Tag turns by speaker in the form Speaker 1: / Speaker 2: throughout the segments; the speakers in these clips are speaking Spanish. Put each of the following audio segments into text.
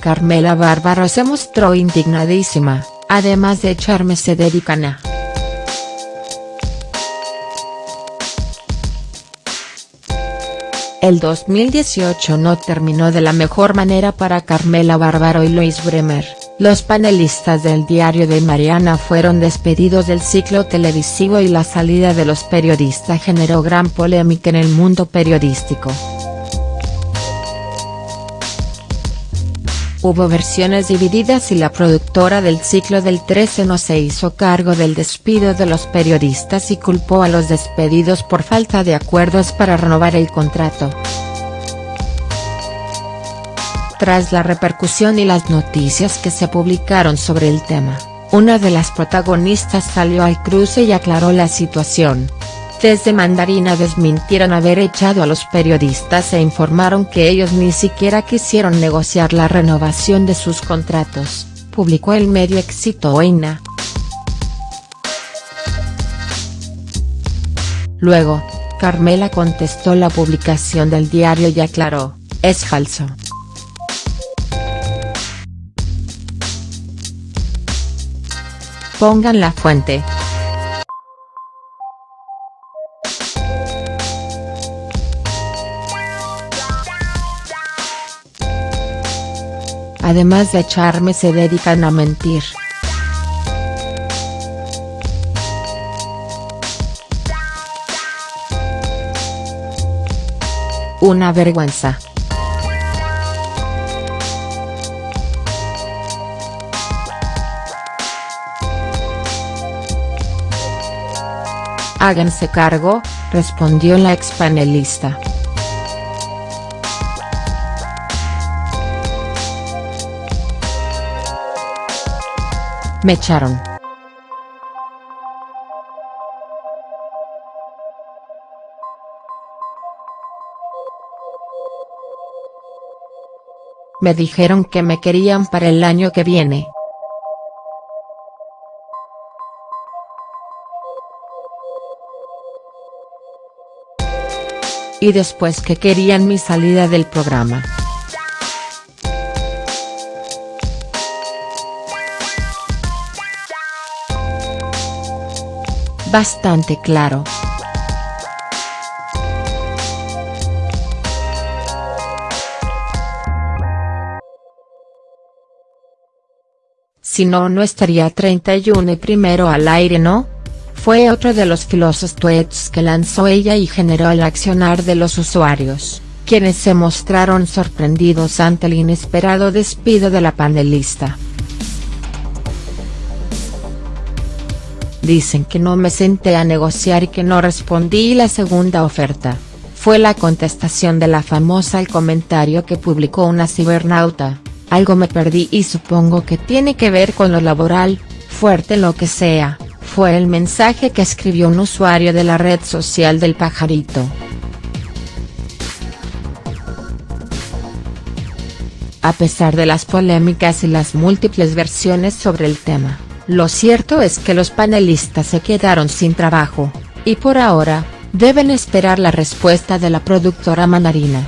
Speaker 1: Carmela Bárbaro se mostró indignadísima, además de echarme se dedican a. El 2018 no terminó de la mejor manera para Carmela Bárbaro y Luis Bremer, los panelistas del diario de Mariana fueron despedidos del ciclo televisivo y la salida de los periodistas generó gran polémica en el mundo periodístico. Hubo versiones divididas y la productora del ciclo del 13 no se hizo cargo del despido de los periodistas y culpó a los despedidos por falta de acuerdos para renovar el contrato. Tras la repercusión y las noticias que se publicaron sobre el tema, una de las protagonistas salió al cruce y aclaró la situación. Desde Mandarina desmintieron haber echado a los periodistas e informaron que ellos ni siquiera quisieron negociar la renovación de sus contratos, publicó el medio Éxito Oina. Luego, Carmela contestó la publicación del diario y aclaró, es falso. Pongan la fuente. Además de echarme se dedican a mentir. Una vergüenza. Háganse cargo, respondió la expanelista. Me echaron. Me dijeron que me querían para el año que viene. Y después que querían mi salida del programa. Bastante claro. Si no no estaría 31 y primero al aire no? Fue otro de los filosos tweets que lanzó ella y generó el accionar de los usuarios, quienes se mostraron sorprendidos ante el inesperado despido de la panelista. Dicen que no me senté a negociar y que no respondí la segunda oferta. Fue la contestación de la famosa al comentario que publicó una cibernauta, algo me perdí y supongo que tiene que ver con lo laboral, fuerte lo que sea, fue el mensaje que escribió un usuario de la red social del pajarito. A pesar de las polémicas y las múltiples versiones sobre el tema lo cierto es que los panelistas se quedaron sin trabajo, y por ahora, deben esperar la respuesta de la productora mandarina.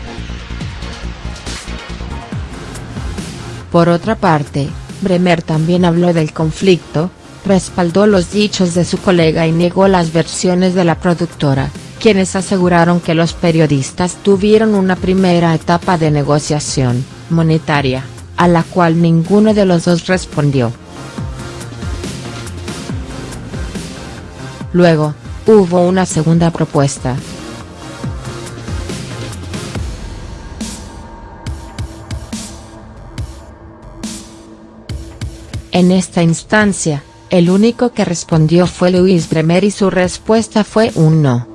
Speaker 1: Por otra parte, Bremer también habló del conflicto, respaldó los dichos de su colega y negó las versiones de la productora, quienes aseguraron que los periodistas tuvieron una primera etapa de negociación, monetaria, a la cual ninguno de los dos respondió. Luego, hubo una segunda propuesta. En esta instancia, el único que respondió fue Luis Bremer y su respuesta fue un no.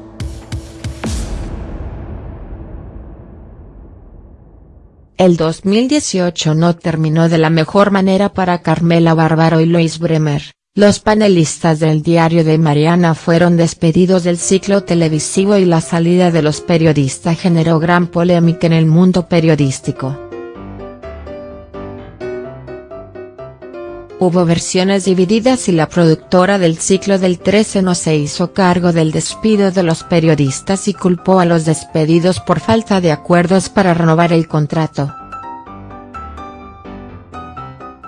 Speaker 1: El 2018 no terminó de la mejor manera para Carmela Bárbaro y Luis Bremer. Los panelistas del diario de Mariana fueron despedidos del ciclo televisivo y la salida de los periodistas generó gran polémica en el mundo periodístico. Hubo versiones divididas y la productora del ciclo del 13 no se hizo cargo del despido de los periodistas y culpó a los despedidos por falta de acuerdos para renovar el contrato.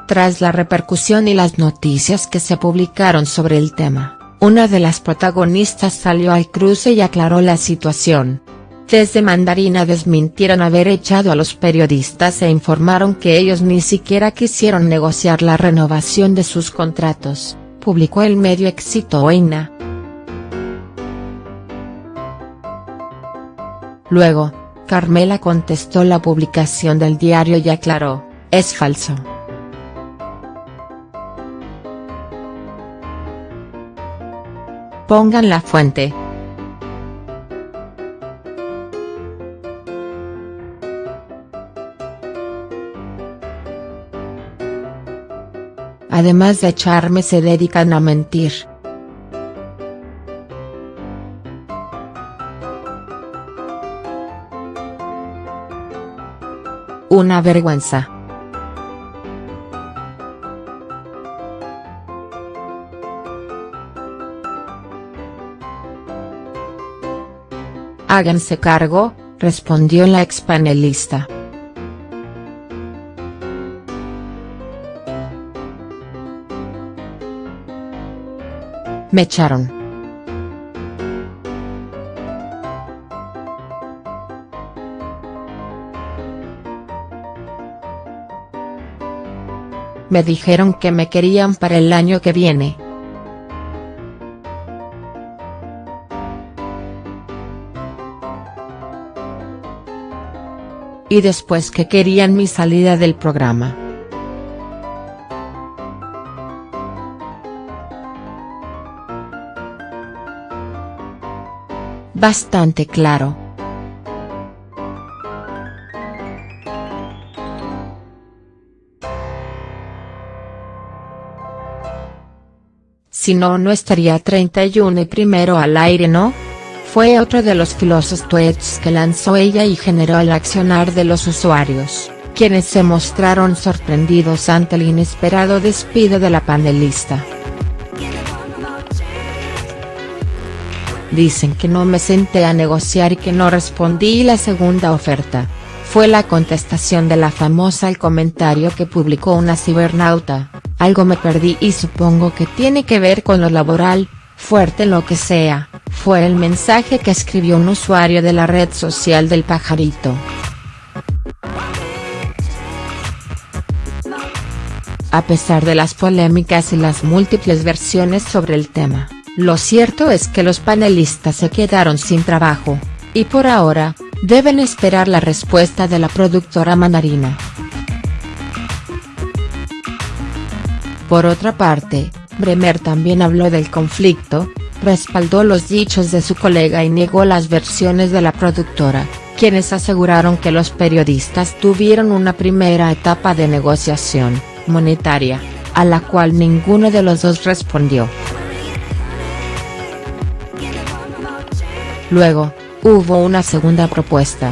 Speaker 1: Tras la repercusión y las noticias que se publicaron sobre el tema, una de las protagonistas salió al cruce y aclaró la situación. Desde Mandarina desmintieron haber echado a los periodistas e informaron que ellos ni siquiera quisieron negociar la renovación de sus contratos, publicó el medio Éxito Oina. Luego, Carmela contestó la publicación del diario y aclaró, es falso. Pongan la fuente. Además de echarme se dedican a mentir. Una vergüenza. Háganse cargo, respondió la expanelista. Me echaron. Me dijeron que me querían para el año que viene. Y después que querían mi salida del programa. Bastante claro. Si no no estaría 31 y primero al aire ¿no? Fue otro de los filosos tweets que lanzó ella y generó el accionar de los usuarios, quienes se mostraron sorprendidos ante el inesperado despido de la panelista. Dicen que no me senté a negociar y que no respondí la segunda oferta. Fue la contestación de la famosa al comentario que publicó una cibernauta, algo me perdí y supongo que tiene que ver con lo laboral, fuerte lo que sea, fue el mensaje que escribió un usuario de la red social del pajarito. A pesar de las polémicas y las múltiples versiones sobre el tema lo cierto es que los panelistas se quedaron sin trabajo, y por ahora, deben esperar la respuesta de la productora mandarina. Por otra parte, Bremer también habló del conflicto, respaldó los dichos de su colega y negó las versiones de la productora, quienes aseguraron que los periodistas tuvieron una primera etapa de negociación, monetaria, a la cual ninguno de los dos respondió. Luego, hubo una segunda propuesta.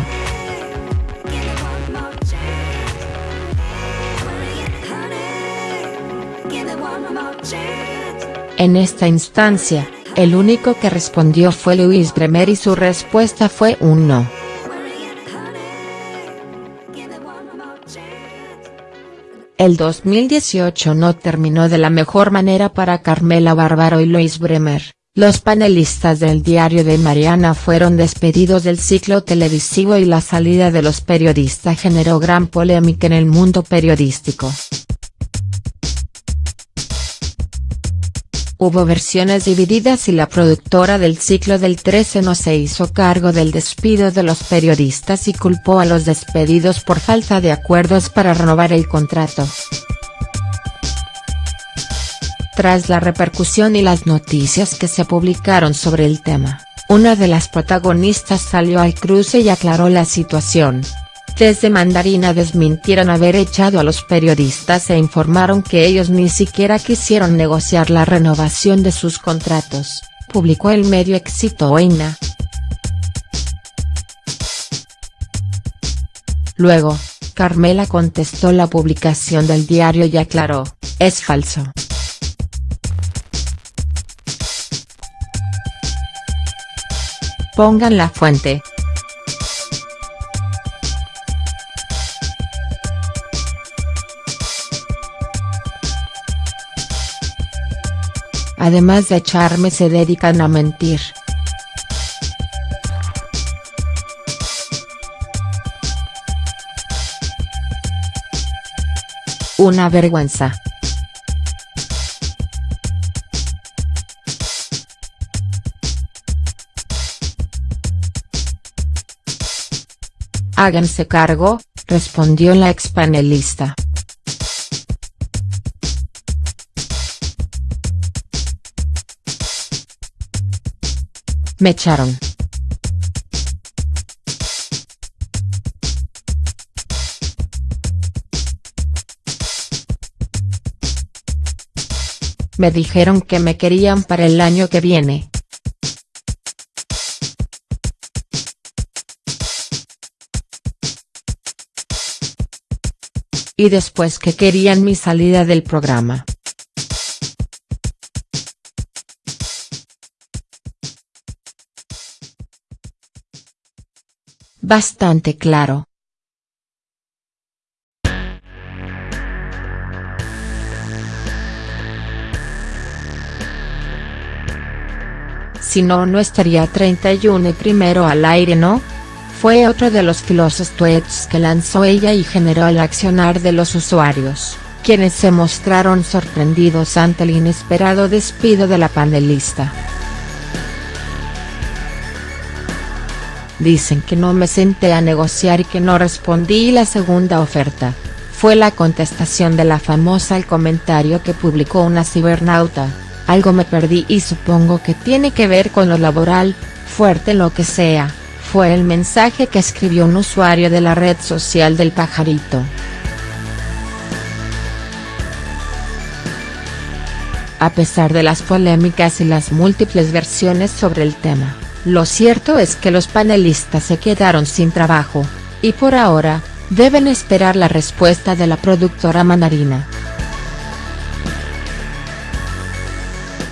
Speaker 1: En esta instancia, el único que respondió fue Luis Bremer y su respuesta fue un no. El 2018 no terminó de la mejor manera para Carmela Bárbaro y Luis Bremer. Los panelistas del diario de Mariana fueron despedidos del ciclo televisivo y la salida de los periodistas generó gran polémica en el mundo periodístico. Hubo versiones divididas y la productora del ciclo del 13 no se hizo cargo del despido de los periodistas y culpó a los despedidos por falta de acuerdos para renovar el contrato. Tras la repercusión y las noticias que se publicaron sobre el tema, una de las protagonistas salió al cruce y aclaró la situación. Desde Mandarina desmintieron haber echado a los periodistas e informaron que ellos ni siquiera quisieron negociar la renovación de sus contratos, publicó el medio Éxito Oina. Luego, Carmela contestó la publicación del diario y aclaró, es falso. Pongan la fuente. Además de echarme se dedican a mentir. Una vergüenza. Háganse cargo, respondió la expanelista. Me echaron. Me dijeron que me querían para el año que viene. Y después que querían mi salida del programa. Bastante claro. Si no no estaría 31 y primero al aire no? Fue otro de los filosos tweets que lanzó ella y generó el accionar de los usuarios, quienes se mostraron sorprendidos ante el inesperado despido de la panelista. Dicen que no me senté a negociar y que no respondí la segunda oferta, fue la contestación de la famosa al comentario que publicó una cibernauta algo me perdí y supongo que tiene que ver con lo laboral, fuerte lo que sea, fue el mensaje que escribió un usuario de la red social del pajarito. A pesar de las polémicas y las múltiples versiones sobre el tema, lo cierto es que los panelistas se quedaron sin trabajo, y por ahora, deben esperar la respuesta de la productora mandarina.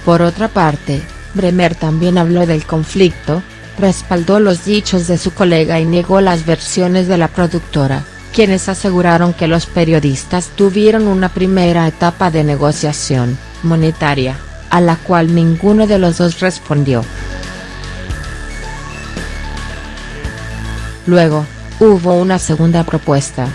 Speaker 1: Por otra parte, Bremer también habló del conflicto, respaldó los dichos de su colega y negó las versiones de la productora, quienes aseguraron que los periodistas tuvieron una primera etapa de negociación, monetaria, a la cual ninguno de los dos respondió. Luego, hubo una segunda propuesta.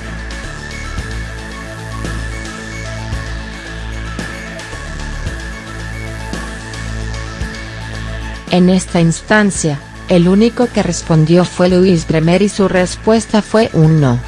Speaker 1: En esta instancia, el único que respondió fue Luis Bremer y su respuesta fue un no.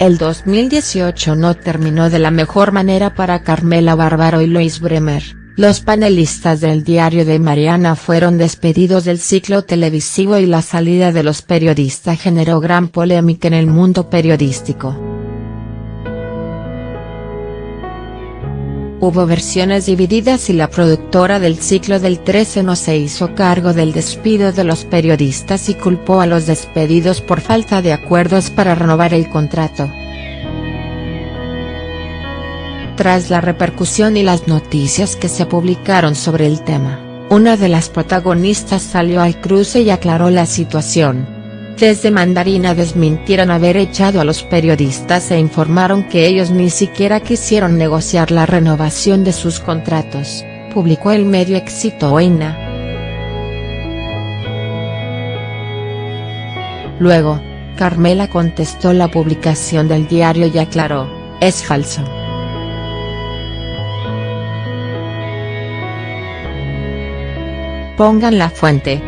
Speaker 1: El 2018 no terminó de la mejor manera para Carmela Bárbaro y Luis Bremer, los panelistas del diario de Mariana fueron despedidos del ciclo televisivo y la salida de los periodistas generó gran polémica en el mundo periodístico. Hubo versiones divididas y la productora del ciclo del 13 no se hizo cargo del despido de los periodistas y culpó a los despedidos por falta de acuerdos para renovar el contrato. Tras la repercusión y las noticias que se publicaron sobre el tema, una de las protagonistas salió al cruce y aclaró la situación desde Mandarina desmintieron haber echado a los periodistas e informaron que ellos ni siquiera quisieron negociar la renovación de sus contratos, publicó el medio Éxito Oina. Luego, Carmela contestó la publicación del diario y aclaró, es falso. Pongan la fuente.